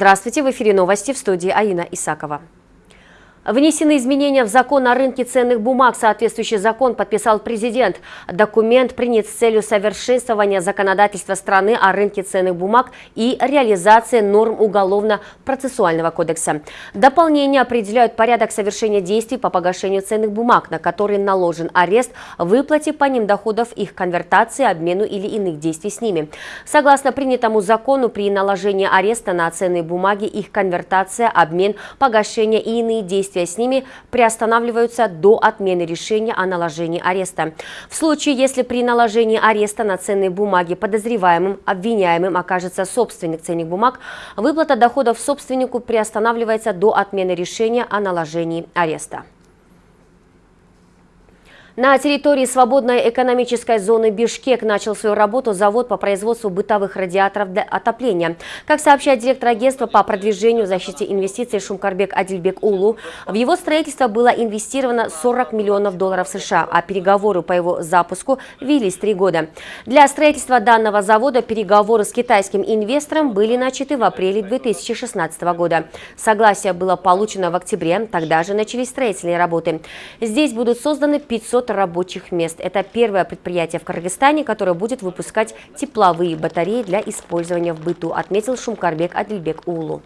Здравствуйте, в эфире новости в студии Аина Исакова. Внесены изменения в закон о рынке ценных бумаг. Соответствующий закон подписал президент. Документ принят с целью совершенствования законодательства страны о рынке ценных бумаг и реализации норм Уголовно-процессуального кодекса. Дополнения определяют порядок совершения действий по погашению ценных бумаг, на которые наложен арест, выплате по ним доходов, их конвертации, обмену или иных действий с ними. Согласно принятому закону, при наложении ареста на ценные бумаги, их конвертация, обмен, погашение и иные действия действия с ними приостанавливаются до отмены решения о наложении ареста. В случае, если при наложении ареста на ценные бумаги подозреваемым, обвиняемым окажется собственник ценных бумаг, выплата доходов собственнику приостанавливается до отмены решения о наложении ареста. На территории свободной экономической зоны Бишкек начал свою работу завод по производству бытовых радиаторов для отопления. Как сообщает директор агентства по продвижению защите инвестиций Шумкарбек Адильбек Улу, в его строительство было инвестировано 40 миллионов долларов США, а переговоры по его запуску велись три года. Для строительства данного завода переговоры с китайским инвестором были начаты в апреле 2016 года. Согласие было получено в октябре, тогда же начались строительные работы. Здесь будут созданы 500 рабочих мест. Это первое предприятие в Кыргызстане, которое будет выпускать тепловые батареи для использования в быту, отметил Шумкарбек Адильбек Улу.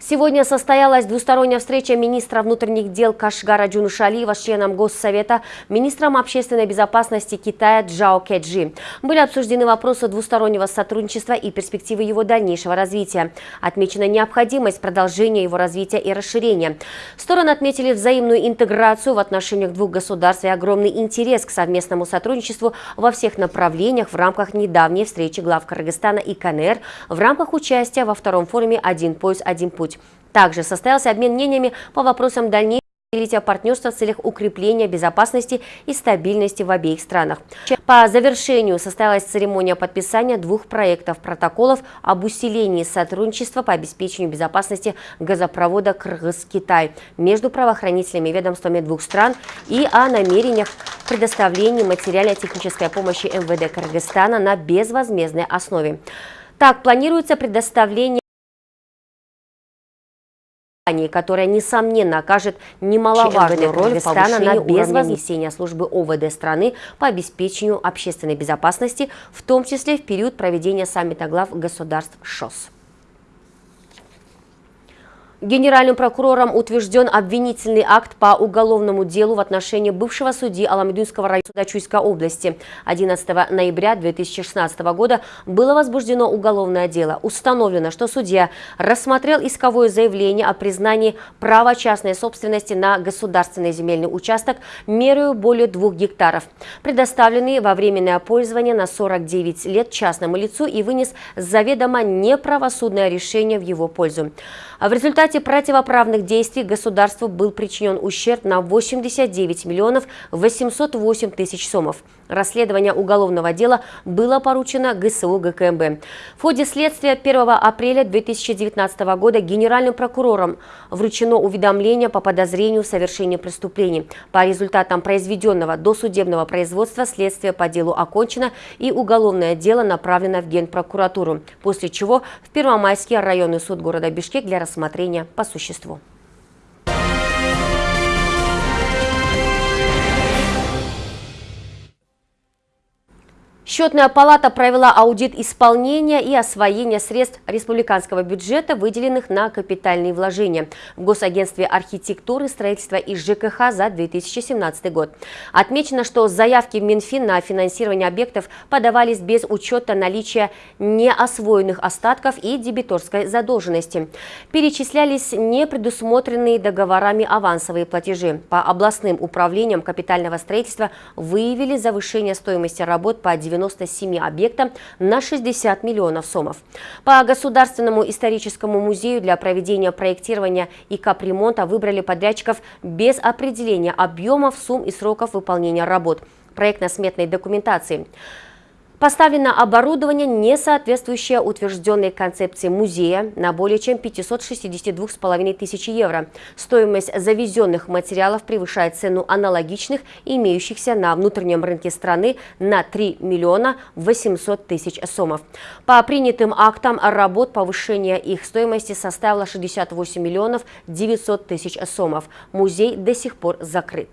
Сегодня состоялась двусторонняя встреча министра внутренних дел Кашгара Джунушалиева с членом Госсовета, министром общественной безопасности Китая Джао Кеджи. Были обсуждены вопросы двустороннего сотрудничества и перспективы его дальнейшего развития. Отмечена необходимость продолжения его развития и расширения. Стороны отметили взаимную интеграцию в отношениях двух государств и огромный интерес к совместному сотрудничеству во всех направлениях в рамках недавней встречи глав Кыргызстана и КНР в рамках участия во втором форуме «Один пояс, один путь» путь. Также состоялся обмен мнениями по вопросам дальнейшего развития партнерства в целях укрепления безопасности и стабильности в обеих странах. По завершению состоялась церемония подписания двух проектов протоколов об усилении сотрудничества по обеспечению безопасности газопровода Кыргыз-Китай между правоохранительными ведомствами двух стран и о намерениях предоставления материально-технической помощи МВД Кыргызстана на безвозмездной основе. Так, планируется предоставление которая, несомненно, окажет немаловажную роль в повышении на безвознесения службы ОВД страны по обеспечению общественной безопасности, в том числе в период проведения саммита глав государств ШОС. Генеральным прокурором утвержден обвинительный акт по уголовному делу в отношении бывшего судьи Аламединского района суда Чуйской области. 11 ноября 2016 года было возбуждено уголовное дело. Установлено, что судья рассмотрел исковое заявление о признании права частной собственности на государственный земельный участок мерою более двух гектаров, предоставленный во временное пользование на 49 лет частному лицу и вынес заведомо неправосудное решение в его пользу. В результате противоправных действий государству был причинен ущерб на 89 миллионов 808 тысяч сомов. Расследование уголовного дела было поручено ГСУ ГКМБ. В ходе следствия 1 апреля 2019 года генеральным прокурором вручено уведомление по подозрению в совершении преступлений. По результатам произведенного досудебного производства следствие по делу окончено и уголовное дело направлено в Генпрокуратуру, после чего в Первомайский районный суд города Бишкек для рассмотрения по существу. Счетная палата провела аудит исполнения и освоения средств республиканского бюджета, выделенных на капитальные вложения в Госагентстве архитектуры, строительства и ЖКХ за 2017 год. Отмечено, что заявки в Минфин на финансирование объектов подавались без учета наличия неосвоенных остатков и дебиторской задолженности. Перечислялись непредусмотренные договорами авансовые платежи. По областным управлениям капитального строительства выявили завышение стоимости работ по 90 97 объектам на 60 миллионов сомов. По Государственному историческому музею для проведения проектирования и капремонта выбрали подрядчиков без определения объемов, сумм и сроков выполнения работ проектно-сметной документации. Поставлено оборудование, не соответствующее утвержденной концепции музея, на более чем 562,5 тысяч евро. Стоимость завезенных материалов превышает цену аналогичных, имеющихся на внутреннем рынке страны на 3 миллиона 800 тысяч сомов. По принятым актам работ повышение их стоимости составило 68 миллионов 900 тысяч сомов. Музей до сих пор закрыт.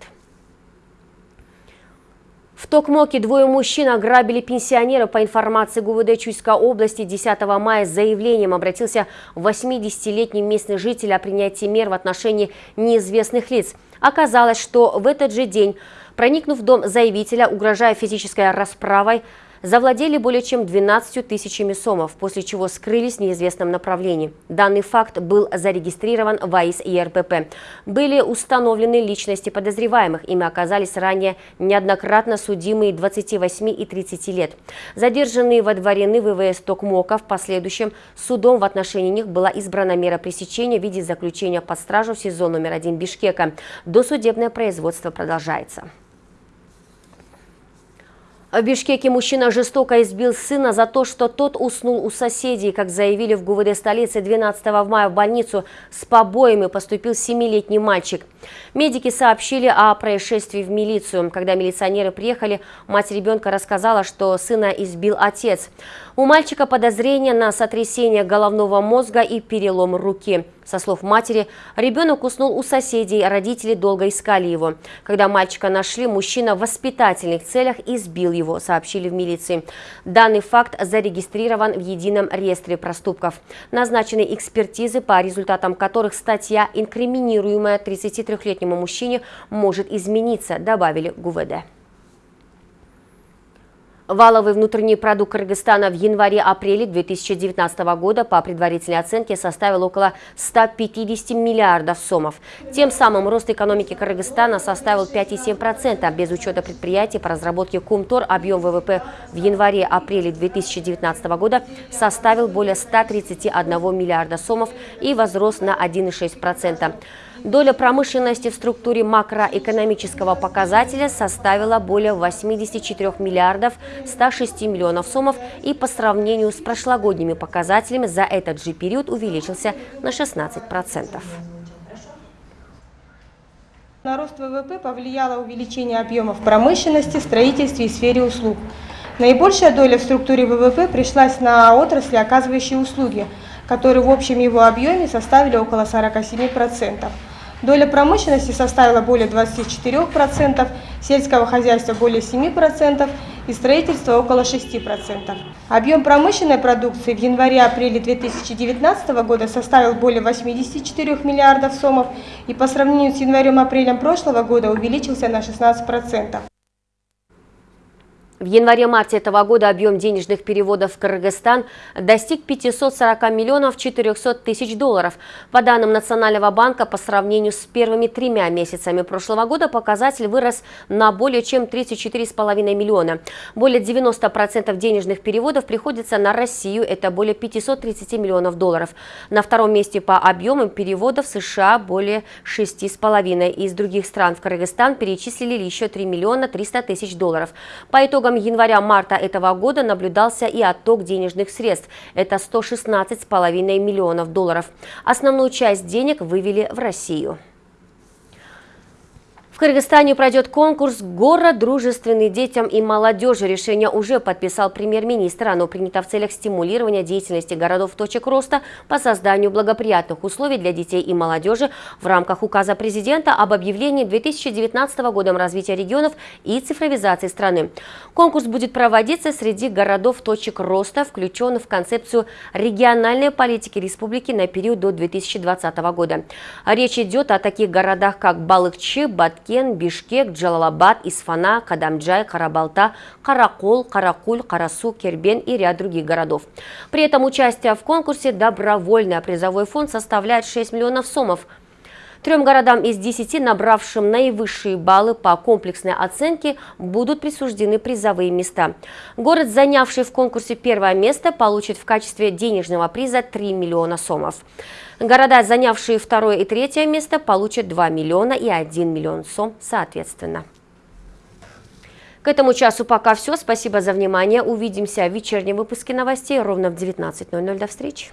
В Токмоке двое мужчин ограбили пенсионера. По информации ГУВД Чуйской области 10 мая с заявлением обратился 80-летний местный житель о принятии мер в отношении неизвестных лиц. Оказалось, что в этот же день, проникнув в дом заявителя, угрожая физической расправой, завладели более чем 12 тысячами сомов, после чего скрылись в неизвестном направлении. Данный факт был зарегистрирован в АИС и РПП. Были установлены личности подозреваемых. Ими оказались ранее неоднократно судимые 28 и 30 лет. Задержанные водворены ВВС Токмока. В последующем судом в отношении них была избрана мера пресечения в виде заключения под стражу в СИЗО номер один Бишкека. Досудебное производство продолжается. В Бишкеке мужчина жестоко избил сына за то, что тот уснул у соседей. Как заявили в ГУВД столицы, 12 мая в больницу с побоями поступил семилетний мальчик. Медики сообщили о происшествии в милицию. Когда милиционеры приехали, мать ребенка рассказала, что сына избил отец. У мальчика подозрение на сотрясение головного мозга и перелом руки. Со слов матери, ребенок уснул у соседей, родители долго искали его. Когда мальчика нашли, мужчина в воспитательных целях избил его, сообщили в милиции. Данный факт зарегистрирован в едином реестре проступков. Назначены экспертизы, по результатам которых статья, инкриминируемая 33-летнему мужчине, может измениться, добавили ГУВД. Валовый внутренний продукт Кыргызстана в январе-апреле 2019 года по предварительной оценке составил около 150 миллиардов сомов. Тем самым рост экономики Кыргызстана составил 5,7%. Без учета предприятий по разработке Кумтор объем ВВП в январе-апреле 2019 года составил более 131 миллиарда сомов и возрос на 1,6%. Доля промышленности в структуре макроэкономического показателя составила более 84 миллиардов 106 миллионов сомов и по сравнению с прошлогодними показателями за этот же период увеличился на 16%. На рост ВВП повлияло увеличение объемов промышленности, строительстве и сфере услуг. Наибольшая доля в структуре ВВП пришлась на отрасли, оказывающие услуги, которые в общем его объеме составили около 47%. Доля промышленности составила более 24%, сельского хозяйства более 7% и строительства около 6%. Объем промышленной продукции в январе-апреле 2019 года составил более 84 миллиардов сомов и по сравнению с январем-апрелем прошлого года увеличился на 16%. В январе-марте этого года объем денежных переводов в Кыргызстан достиг 540 миллионов 400 тысяч долларов. По данным Национального банка, по сравнению с первыми тремя месяцами прошлого года показатель вырос на более чем 34,5 миллиона. Более 90% денежных переводов приходится на Россию, это более 530 миллионов долларов. На втором месте по объемам переводов США более 6,5. Из других стран в Кыргызстан перечислили еще 3 миллиона 300 тысяч долларов. По итогам итогам января-марта этого года наблюдался и отток денежных средств. Это 116,5 миллионов долларов. Основную часть денег вывели в Россию. В Кыргызстане пройдет конкурс «Город дружественный детям и молодежи». Решение уже подписал премьер-министр. Оно принято в целях стимулирования деятельности городов точек роста по созданию благоприятных условий для детей и молодежи в рамках указа президента об объявлении 2019 годом развития регионов и цифровизации страны. Конкурс будет проводиться среди городов точек роста, включенных в концепцию региональной политики республики на период до 2020 года. Речь идет о таких городах, как Балыкчы, Батки, Ташкент, Бишкек, Джалалабад, Исфана, Кадамджай, Карабалта, Каракол, Каракуль, Карасу, Кербен и ряд других городов. При этом участие в конкурсе добровольный, призовой фонд составляет 6 миллионов сомов. Трем городам из 10, набравшим наивысшие баллы по комплексной оценке, будут присуждены призовые места. Город, занявший в конкурсе первое место, получит в качестве денежного приза 3 миллиона сомов. Города, занявшие второе и третье место, получат 2 миллиона и 1 миллион сом соответственно. К этому часу пока все. Спасибо за внимание. Увидимся в вечернем выпуске новостей ровно в 19.00. До встречи.